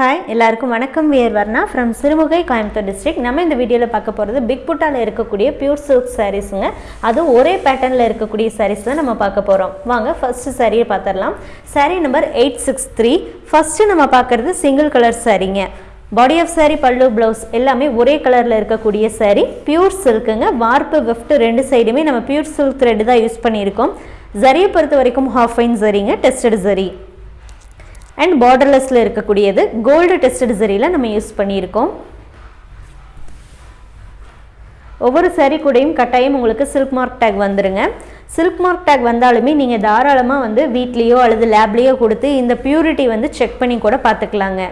Hi எல்லாருக்கும் வணக்கம். We are Varna from Sirumugai Coimbatore district நம்ம இந்த வீடியோவில் பார்க்க போகிறது பிக் புட்டாவில் இருக்கக்கூடிய பியூர் சில்க் சாரீஸுங்க அதுவும் ஒரே பேட்டர்னில் இருக்கக்கூடிய சாரீஸ் தான் நம்ம பார்க்க போகிறோம் வாங்க ஃபஸ்ட்டு சாரியை பார்த்துடலாம். Sari number eight six three first நம்ம பார்க்குறது single colour சாரீங்க body of sari pallu blouse எல்லாமே ஒரே கலரில் இருக்கக்கூடிய சாரீ பியூர் சில்க்குங்க வார்ப்பு வெஃப்ட் ரெண்டு சைடுமே நம்ம பியூர் சில்க் த்ரெட்டு தான் யூஸ் பண்ணியிருக்கோம். ஜரியை பொறுத்த வரைக்கும் ஹாஃப் ஃபைன் ஜரிங்க டெஸ்டட் ஜரி அண்ட் பார்டர்லெஸில் இருக்கக்கூடியது கோல்டு டெஸ்டட் சரியில் நம்ம யூஸ் பண்ணியிருக்கோம். ஒவ்வொரு சரி கூடயும் கட்டாயம் உங்களுக்கு சில்க் மார்க் டேக் வந்துருங்க. சில்க் மார்க் டேக் வந்தாலுமே நீங்கள் தாராளமாக வந்து வீட்லேயோ அல்லது லேப்லேயோ கொடுத்து இந்த பியூரிட்டி வந்து செக் பண்ணி கூட பார்த்துக்கலாங்க.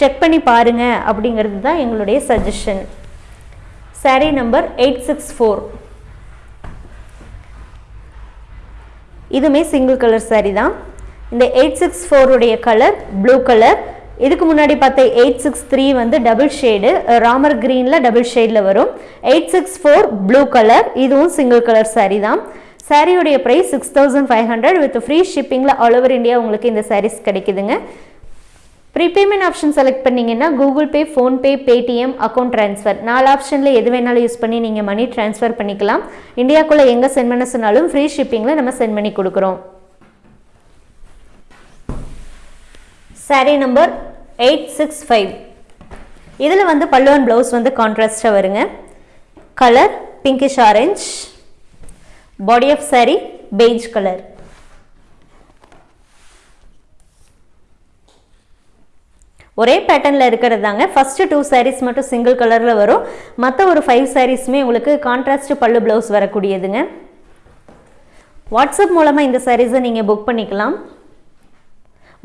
செக் பண்ணி பாருங்க அப்படிங்கிறது தான் எங்களுடைய suggestion sari number eight six four இதுவுமே சிங்கிள் கலர் சாரீ தான். இந்த எயிட் சிக்ஸ் ஃபோருடைய கலர் ப்ளூ கலர் இதுக்கு முன்னாடி பார்த்த எயிட் சிக்ஸ் த்ரீ வந்து டபுள் ஷேடு ராமர் க்ரீனில் டபுள் ஷேடில் வரும். Eight six four blue colour இதுவும் சிங்கிள் கலர் சாரீ தான். சாரியுடைய price six thousand five hundred with free ஷிப்பிங்கில் all over India உங்களுக்கு இந்த சாரீஸ் கிடைக்குதுங்க. ப்ரீபேமெண்ட் ஆப்ஷன் செலக்ட் பண்ணிங்கன்னா Google Pay PhonePe Paytm account transfer நாலு ஆப்ஷனில் எது வேணாலும் யூஸ் பண்ணி நீங்கள் மணி ட்ரான்ஸ்ஃபர் பண்ணிக்கலாம். இந்தியாக்குள்ளே எங்கே சென்ட் பண்ண சொன்னாலும் ஃப்ரீ ஷிப்பிங்கில் நம்ம சென்ட் பண்ணி கொடுக்குறோம். Sari number eight six five இதில் வந்து பல்லுவன் ப்ளவுஸ் வந்து கான்ட்ராஸ்டாக வருங்க. Colour pinkish orange body of sari beige colour ஒரே பேட்டர்னில் இருக்கிறது தாங்க. ஃபஸ்ட்டு டூ சாரீஸ் மட்டும் சிங்கிள் கலரில் வரும். மற்ற ஒரு ஃபைவ் சாரீஸுமே உங்களுக்கு கான்ட்ராஸ்ட் பல்லு ப்ளவுஸ் வரக்கூடியதுங்க. வாட்ஸ்அப் மூலமாக இந்த சாரீஸை நீங்கள் புக் பண்ணிக்கலாம்.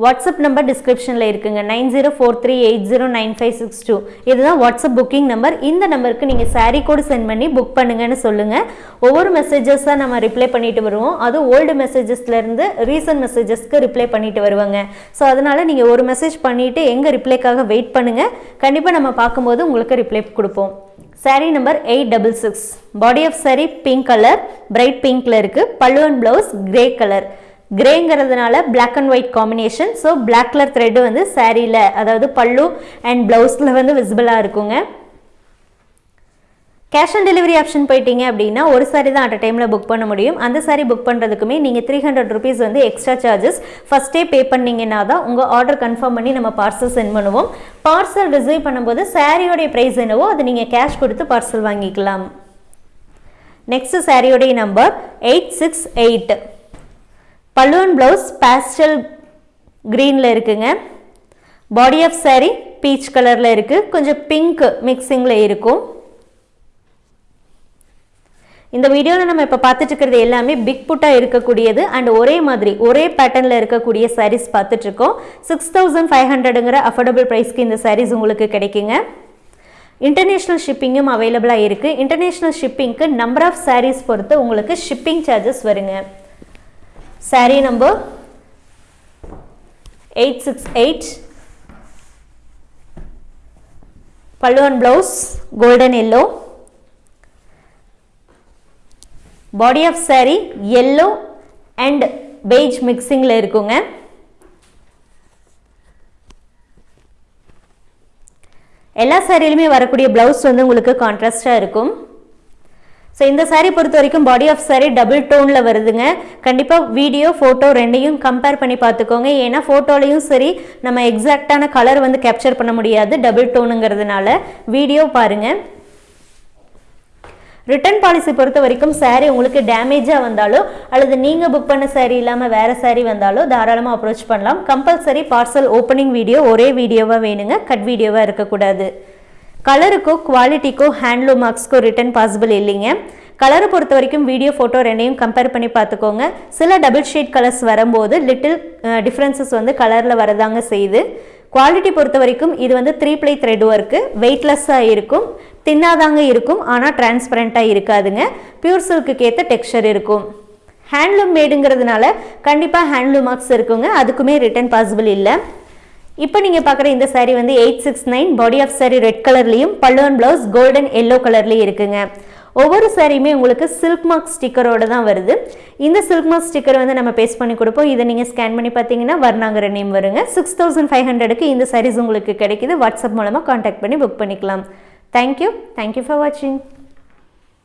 வாட்ஸ்அப் நம்பர் டிஸ்கிரிப்ஷனில் இருக்குங்க. Nine zero four three eight zero nine five six two. இதுதான் வாட்ஸ்அப் புக்கிங் நம்பர் இந்த நம்பருக்கு நீங்கள் சாரீ கோடு சென்ட் பண்ணி புக் பண்ணுங்கன்னு சொல்லுங்கள் ஒவ்வொரு மெசேஜஸாக நம்ம ரிப்ளை பண்ணிட்டு வருவோம். அதுவும் ஓல்டு மெசேஜஸ்லேருந்து ரீசன்ட் மெசேஜஸ்க்கு ரிப்ளை பண்ணிட்டு வருவாங்க. ஸோ அதனால் நீங்கள் ஒரு மெசேஜ் பண்ணிவிட்டு எங்கள் ரிப்ளைக்காக வெயிட் பண்ணுங்கள் கண்டிப்பாக நம்ம பார்க்கும்போது உங்களுக்கு ரிப்ளை கொடுப்போம். Sari number eight double six body of sari pink colour bright பிங்க்கில் இருக்குது பல்லுவன் blouse grey colour கிரேங்கிறதுனால black and white combination so black colour thread வந்து சாரியில் அதாவது பல்லு அண்ட் ப்ளவுஸில் வந்து விசிபிளாக இருக்குங்க. கேஷ் ஆன் டெலிவரி ஆப்ஷன் போயிட்டீங்க அப்படின்னா ஒரு சாரி தான் அட் டைமில் புக் பண்ண முடியும். அந்த சாரி புக் பண்ணுறதுக்குமே நீங்கள் த்ரீ ஹண்ட்ரட் ருபீஸ் வந்து எக்ஸ்ட்ரா சார்ஜஸ் ஃபஸ்ட்டே பே பண்ணிங்கன்னா தான் உங்கள் ஆர்டர் கன்ஃபார்ம் பண்ணி நம்ம பார்சல் சென்ட் பண்ணுவோம். பார்சல் ரிசீவ் பண்ணும்போது சாரியோடைய ப்ரைஸ் என்னவோ அது நீங்கள் கேஷ் கொடுத்து பார்சல் வாங்கிக்கலாம். நெக்ஸ்ட் சாரியோடைய நம்பர் எயிட் சிக்ஸ் எயிட் பல்லுவன் ப்ளவுஸ் பேஸ்டல் க்ரீனில் இருக்குங்க. பாடி ஆஃப் சாரீ பீச் கலரில் இருக்குது கொஞ்சம் பிங்க் மிக்சிங்கில் இருக்கும். இந்த வீடியோவில் நம்ம இப்போ பார்த்துட்டு இருக்கிறது எல்லாமே பிக் புட்டாக இருக்கக்கூடியது. அண்ட் ஒரே மாதிரி ஒரே பேட்டர்னில் இருக்கக்கூடிய சாரீஸ் பார்த்துட்ருக்கோம் சிக்ஸ் தௌசண்ட் ஃபைவ் ஹண்ட்ரடுங்கிற அஃபோர்டபுள் ப்ரைஸ்க்கு இந்த சாரீஸ் உங்களுக்கு கிடைக்குங்க. இன்டர்நேஷ்னல் ஷிப்பிங்கும் அவைலபிளாக இருக்குது இன்டர்நேஷ்னல் ஷிப்பிங்க்கு நம்பர் ஆஃப் சாரீஸ் பொறுத்து உங்களுக்கு ஷிப்பிங் சார்ஜஸ் வருங்க. Sari number eight six eight பல்லுவன் blouse golden yellow body of sari yellow and beige மிக்சிங்கில் இருக்குங்க. எல்லா சாரியிலுமே வரக்கூடிய ப்ளவுஸ் வந்து உங்களுக்கு கான்ட்ராஸ்டாக இருக்கும். ஸோ இந்த சாரீ பொறுத்த வரைக்கும் பாடி ஆஃப் சாரீ டபுள் டோனில் வருதுங்க. கண்டிப்பாக வீடியோ ஃபோட்டோ ரெண்டையும் கம்பேர் பண்ணி பார்த்துக்கோங்க. ஏன்னா ஃபோட்டோலையும் சரி நம்ம எக்ஸாக்டான கலர் வந்து கேப்சர் பண்ண முடியாது டபுள் டோனுங்கிறதுனால வீடியோ பாருங்கள் ரிட்டர்ன் பாலிசி பொறுத்த வரைக்கும் சாரீ உங்களுக்கு டேமேஜாக வந்தாலோ அல்லது நீங்கள் புக் பண்ண சாரீ இல்லாமல் வேறு சாரீ வந்தாலோ தாராளமாக அப்ரோச் பண்ணலாம். கம்பல்சரி பார்சல் ஓப்பனிங் வீடியோ ஒரே வீடியோவாக வேணுங்க. கட் வீடியோவாக இருக்கக்கூடாது. கலருக்கோ குவாலிட்டிக்கோ ஹேண்ட்லூம் மார்க்ஸ்க்கோ ரிட்டன் பாசிபிள் இல்லைங்க. கலரை பொறுத்த வரைக்கும் வீடியோ ஃபோட்டோ ரெண்டையும் கம்பேர் பண்ணி பார்த்துக்கோங்க. சில டபுள் ஷேட் கலர்ஸ் வரும்போது லிட்டில் டிஃப்ரென்சஸ் வந்து கலரில் வரதாங்க செய்யுது. குவாலிட்டி பொறுத்த வரைக்கும் இது வந்து த்ரீ ப்ளை த்ரெட் ஒர்க்கு வெயிட்லெஸ்ஸாக இருக்கும் தின்னாதாங்க இருக்கும் ஆனால் டிரான்ஸ்பரண்ட்டாக இருக்காதுங்க. பியூர் சில்க்கு ஏற்ற டெக்ஸ்சர் இருக்கும். ஹேண்ட்லூம் மேடுங்கிறதுனால கண்டிப்பாக ஹேண்ட்லூம் மார்க்ஸ் இருக்குங்க. அதுக்குமே ரிட்டர்ன் பாசிபிள் இல்லை. இப்போ நீங்கள் பார்க்குற இந்த சாரீ வந்து eight six nine body of sari red கலர்லேயும் பல்லுவன் ப்ளவுஸ் கோல்டன் எல்லோ கலர்லேயும் இருக்குங்க. ஒவ்வொரு சாரியுமே உங்களுக்கு சில்க் மார்க் ஸ்டிக்கரோட தான் வருது. இந்த சில்க் மார்க் ஸ்டிக்கர் வந்து நம்ம பேஸ்ட் பண்ணி கொடுப்போம். இதை நீங்கள் ஸ்கேன் பண்ணி பார்த்தீங்கன்னா வர்ணாங்கிற நேம் வருங்க. சிக்ஸ் தௌசண்ட் ஃபைவ் ஹண்ட்ரடுக்கு இந்த சாரீஸ் உங்களுக்கு கிடைக்குது. வாட்ஸ்அப் மூலமாக காண்டாக்ட் பண்ணி புக் பண்ணிக்கலாம். தேங்க்யூ தேங்க்யூ ஃபார் வாட்சிங்